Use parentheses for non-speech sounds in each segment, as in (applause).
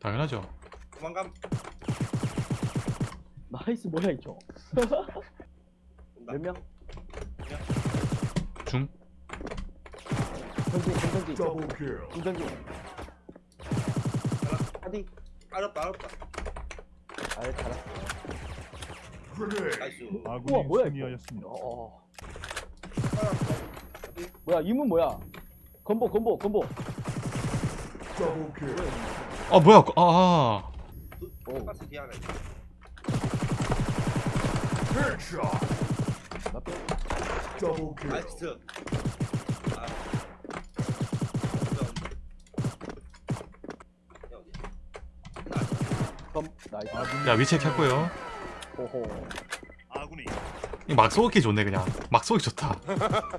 당연하죠. 도망감. 나이스 뭐야 이거. 몇 명? 중. 전진 전전지. 전전지 하디 알았다 알았다. 아예 Grenade. 나이스. 우와, 뭐야, 이거? 승리하였습니다. 어 알았다. 어디? 뭐야 이문 뭐야 건보 건보 건보 Double kill. 아 뭐야? 아. 아. 야 위치 켰고요. 이막 쏘기 좋네 그냥. 막 쏘기 좋다. (laughs)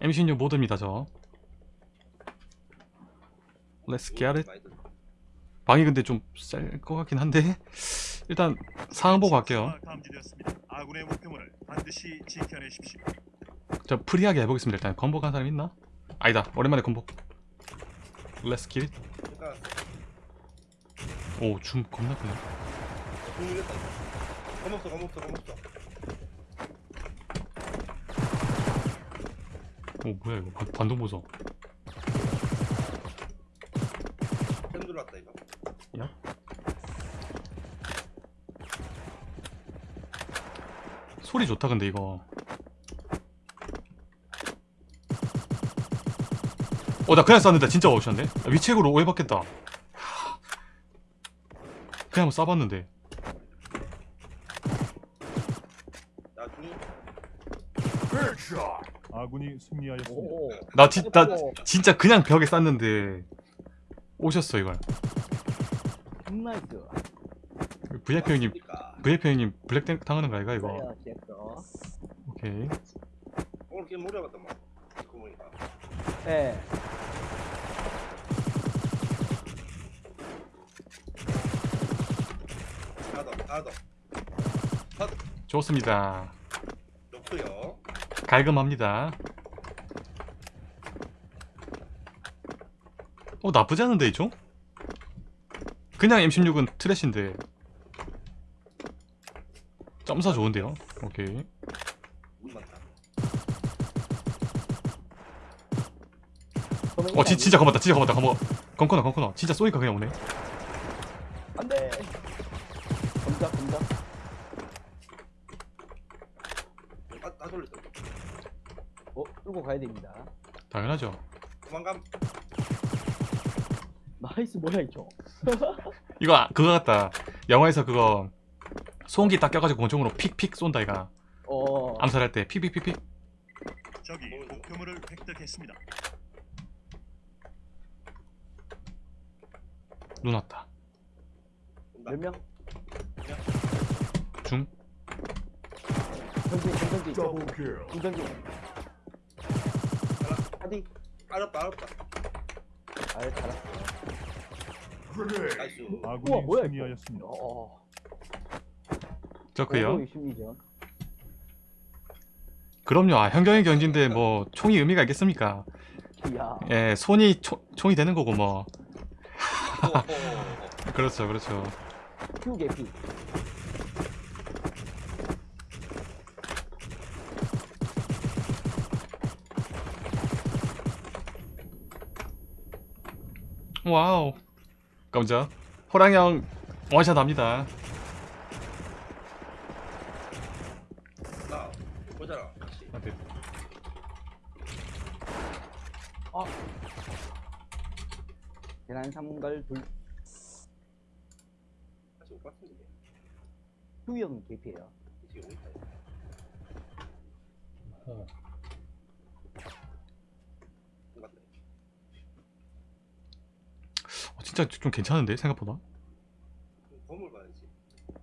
M16 모드입니다 저. Let's get it. 방이 근데 좀 셀 것 같긴 한데 일단 상황 보고 갈게요. 저 free하게 해보겠습니다. 일단 건복 한 사람 있나? 아니다. 오랜만에 건복. Let's get it. 그러니까 오, 줌 겁나 크네. 검없어 검없어 검없어. 오, 뭐야 이거. 반, 반동 보소. 소리 좋다 근데 이거. 어, 나 그냥 쐈는데 진짜 오셨네. 월핵으로 오해받겠다. 하. 그냥 한번 쏴봤는데. 아군이 승리하였습니다. 나, 진, 나 오. 진짜 그냥 벽에 쐈는데 오셨어 이걸. nice VIP 형님. VIP 형님 블랙 당하는 거 아이가 이거? 오케이. 오늘 게임 오래 갔다 막. 듣고 보니까. 예 하나 더 하나 더. 좋습니다. 놓고요. 갈금합니다. 어 나쁘지 않은데 이죠? 그냥 M16은 트래쉬인데 점사 좋은데요? 오케이 어 지, 진짜 겁났다 진짜 겁났다. 겁먹 검코너 검코너. 진짜 쏘니까 그냥 오네. 안돼. 검자 검자 아, 나 돌렸다. 어 끌고 가야 됩니다. 당연하죠. 도망감. 나이스 뭐야 이거. (laughs) 이거 아- 그거 같다. 영화에서 그거 소음기 딱 껴가지고 권총으로 픽픽 쏜다 이가 어. 암살할 때 픽픽픽픽. 적이 목표물을 획득했습니다. 눈 왔다. 몇 명? 중 전진 kill. 전전지 하디 알았다 알았다. 아예 Grenade. 나이스. 우와 뭐야 승리하였습니다. 어 저크요 심리전 그럼요 아, 현경의 경지인데 뭐 총이 의미가 있겠습니까 이야 예 손이 초, 총이 되는 거고 뭐. 그렇죠 그렇죠 큐 개피 와우 깜짝 호랑형 원샷 합니다 나 보자라. 같이. 아. 계란 삼갈 둘 같이 올것 같은데. 큐형 개피예요 지금 오니까. 어. 어, 진짜 좀 괜찮은데 생각보다 건물 봐야지. 아,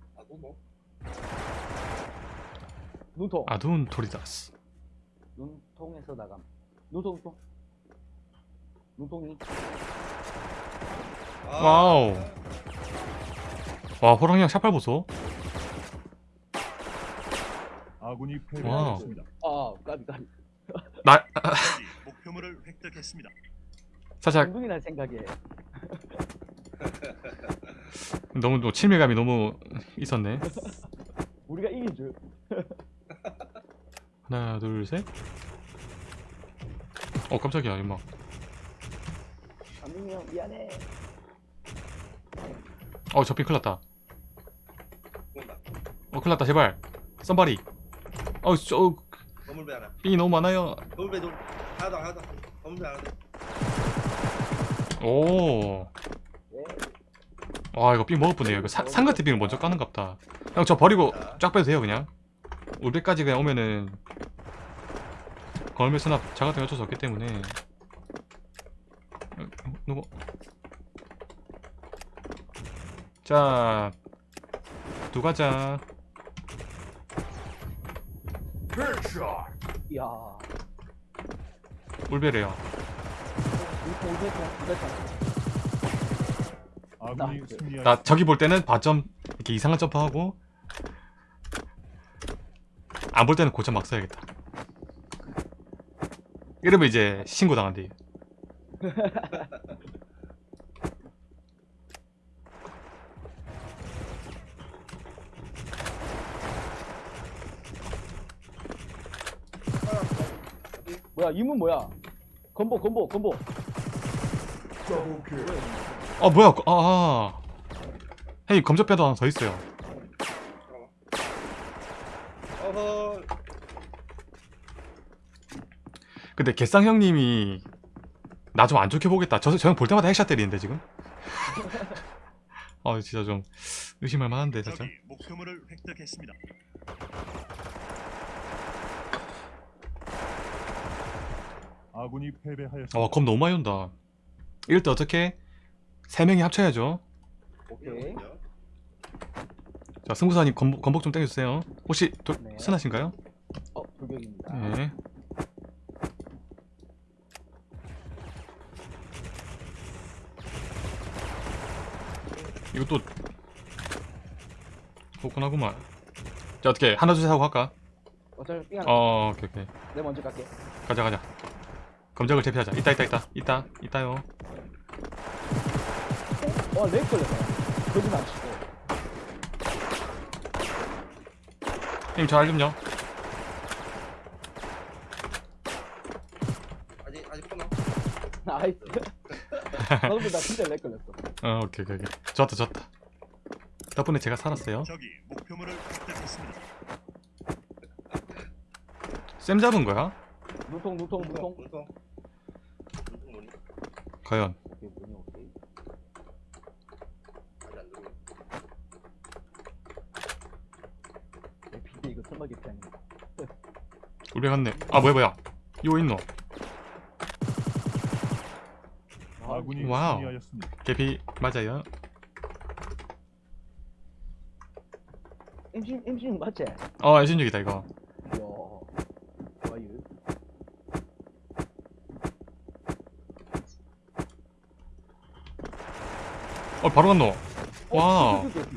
너 뭐? 눈통 아둔 토리다스 눈통에서 나감 눈통 눈통 눈통이 아, 와우. 와 호랑이랑 샤팔 보소 아군이. 패배하였습니다. 아 까비 까비 나 (laughs) 목표물을 획득했습니다. 살짝 운동이 날 생각에 (laughs) 너무 또 친밀감이 너무 있었네 (laughs) 우리가 이긴 줄 (laughs) 하나 둘셋어 깜짝이야 임마 안민이 형 미안해 어 저핑 큰일났다. 어 큰일났다 제발 썸바리 어저 건물배 하나. 삥이 너무 많아요 건물배 돌. 하나 더 하나 더. 건물배 하나 더. 오 예. 와 이거 삥 먹을 뻔해요. 이거 사, 상가트 삥을 먼저 까는갑다. 형 저 버리고 쫙 빼도 돼요 그냥? 우리까지 그냥 오면은 걸매 수납 자 같은 거 어쩔 수 없기 때문에. 어, 누구? 자 두가자. 이야. 울베래요 나- 저기 볼 때는 바점 이렇게 이상한 점프하고 안 볼 때는 고점 막 써야겠다. 이러면 이제 신고 당한대. 뭐야 이 문 뭐야? 건보 건보 건보 아 뭐야 아, 아. 형님 검적배도 하나 더 있어요. 어허. 근데 개쌍 형님이 나 좀 안 좋게 보겠다 저 저 형 볼 때마다 핵샷 때리는데 지금 (laughs) 아 진짜 좀 의심할 만한데 살짝 목표물을 획득했습니다. 아군이 패배하였습니다. 아검 너무 많이 온다 이럴 때 어떻게 세 명이 합쳐야죠. 오케이. 자 승부사님 건복, 건복 좀 땡겨주세요. 혹시 도, 네. 순하신가요? 어 돌격입니다. 네. 이것도 고군하구만. 자 어떻게 하나 둘 셋 하고 할까? 어차피 어 오케이 오케이. 내 먼저 갈게 가자 가자. 검적을 제피하자. 있다 있다 있다. 있다 있다요 어렉 걸렸어 거짓 안 치고 형님 저알 좀요 아직 아직 코너. 나이스 너도 나 진짜 렉 걸렸어 어 오케이 오케이 오케이 좋았다 좋았다 덕분에 제가 살았어요 적이 목표물을 획득했습니다. 쌤 잡은 거야? 눈통 눈통. 눈통 뭐니? 과연 오케이 뭐니 오케이 아직 안 들어. 내 피디 이거 설마 개피 아닌가 우리 갔네. 아 뭐야 뭐야. 이거 있노. 와우. 개피 맞아요. MC MC 맞지? 어 애신적이다 이거. 이야 좋아요 어 바로 갔노. 어, 개피, 개피.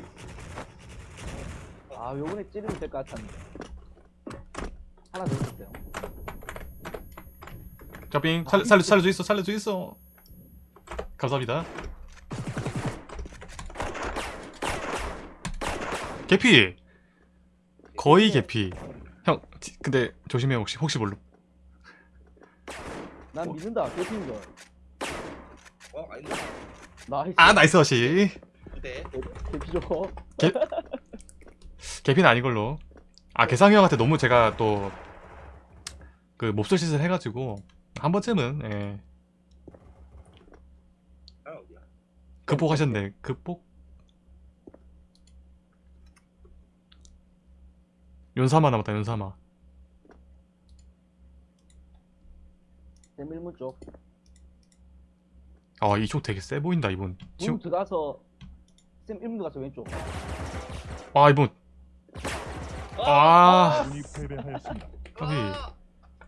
아 요번에 찌르면 될 것 같았는데 하나 더 있었어요. 자빙 살, 살, 살려줘 있어 살려줘 있어. 감사합니다. 개피. 거의 개피. 형 지- 근데 조심해 혹시 혹시 몰라. 난 믿는다. 개피인 걸. 어 아닌데. 나이스. 아 나이스 어시. 부대. 개피 줘 개피는 아닌 걸로 아 개상이 형한테 너무 제가 또 그 몹쓸 짓을 해가지고 한 번쯤은 예, 아? 극복하셨네. 극복? 연사마 남았다 연사마 대밀문 쪽. 아 이쪽 되게 세 보인다 이분. 문 지금 들어가서 쌤 1문 들어가서 왼쪽. 아 이분 아. 아군이 패배하였습니다. 까비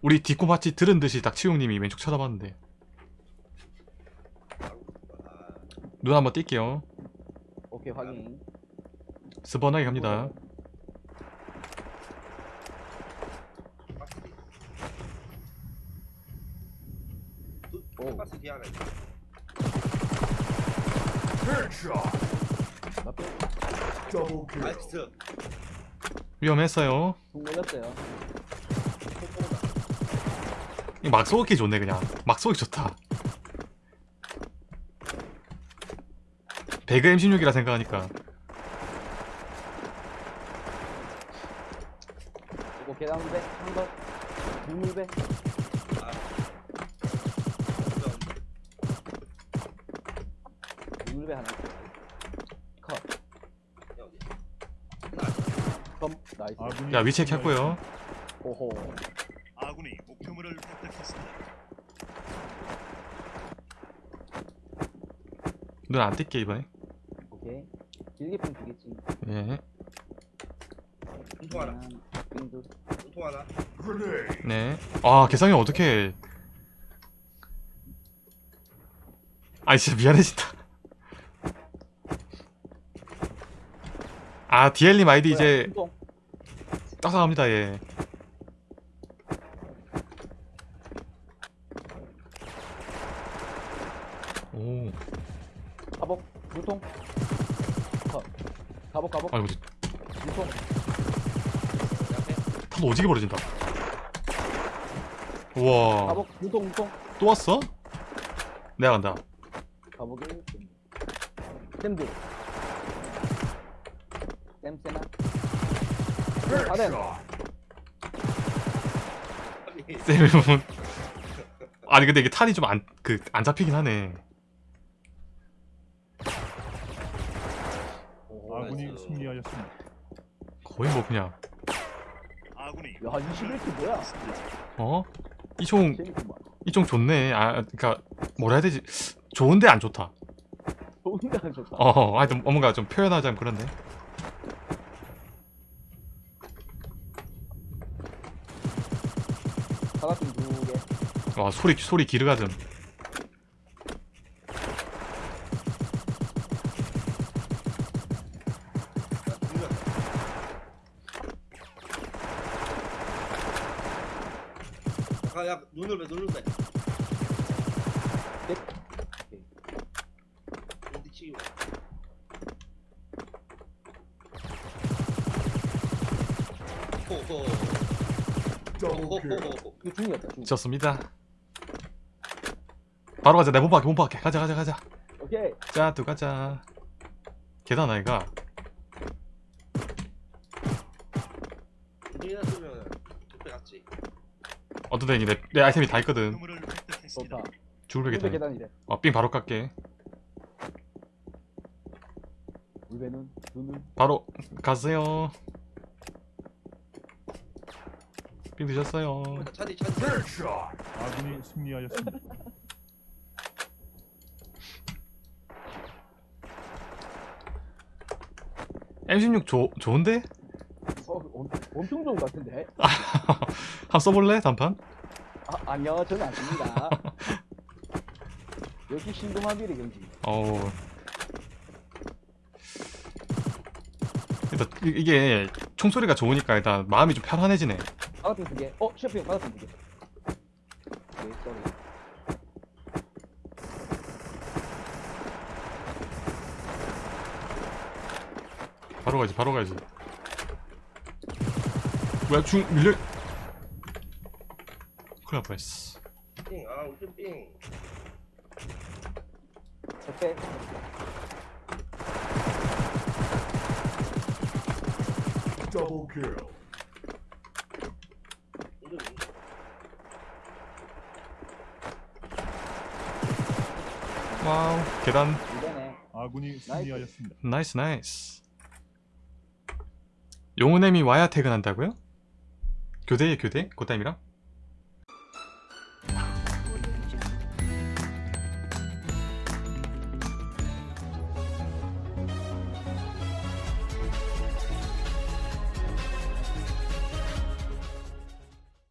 우리 디코 마치 들은 듯이 닥치용님이 왼쪽 쳐다봤는데. 아, 눈 한번 뛸게요. 오케이 확인. 스번하게 갑니다. 있어 나쁘 나이스 위험했어요. 이막 쏘기 좋네 그냥 막 쏘기 좋다 배그 M16이라 생각하니까 이거 계단배 한 번. 물물배. 물물배 하나. 컷. 여기 검. 나이스. 야 위치 켰고요 오호. 아군이 목표물을 획득했습니다. 눈안 뜰게 이번에 오케이. 길게 핀 두겠지. 예. 운통 하나. 운통 하나 네. 아 개성이 어떻게? 아 진짜 미안해진다. 아 디엘님 아이디 이제 운동. 따사갑니다 예. 오, 가복. 유통. 컷. 가복 가복. 아이고 유통. 내 앞에 탄 오지게 벌어진다. 우와, 가복. 유통 유통. 또 왔어? 내가 간다. 가복이. 쌤들. 쌤쌤아. 빨리 쌤이 보면 아니 근데 이게 탄이 좀 안 그 안 잡히긴 하네. 아군이. 승리하였습니다. 거의 뭐 그냥 아군이 야 21킬 뭐야? 어? 이총. 이총 좋네. 아 그러니까 뭐라 해야 되지? 좋은데 안 좋다. 좋은데 안 좋다. 어, 하여튼 뭔가 좀 표현하자면 그런데. 사각김 두 개. 와 소리 소리 기르가즘. 아, 야, 눈을 왜 눈을 왜? 이거 중이었다 중. 좋습니다. 바로 가자. 내 몸박게 몸박게. 가자 가자 가자. 오케이. 자, 또 가자. 계단 아이가. 쓰면. 어떤 데니 내, 내 아이템이 다 있거든. 좋다. 죽을 물배 계단. 계단 이래. 어, 삥 바로 깎게. 물배는 눈은 바로 가세요. 삥 드셨어요. 차디 차디. 아군이 승리하였습니다. M16 조, 좋은데? 어 엄, 엄청 좋은 것 같은데. (laughs) 한번 써볼래? 단판? 아 아니요 저는 안 씁니다. (laughs) 역시 신동아비리 경지. 어우. 일단 이- 이게 총소리가 좋으니까 일단 마음이 좀 편안해지네. 사각김 두 개. 어 셰프형 사각김 두 개. 오케이 쏘리. 바로 가지, 바로 가지. 뭐야, 중, 밀려. 큰일 날 뻔했어. 삥. 아, 우리 삥. 적배. 우리 wow, 계단. 아군이 승리하였습니다. nice, nice. 용은엠이 와야 퇴근한다고요? 교대에 교대? 고담이랑?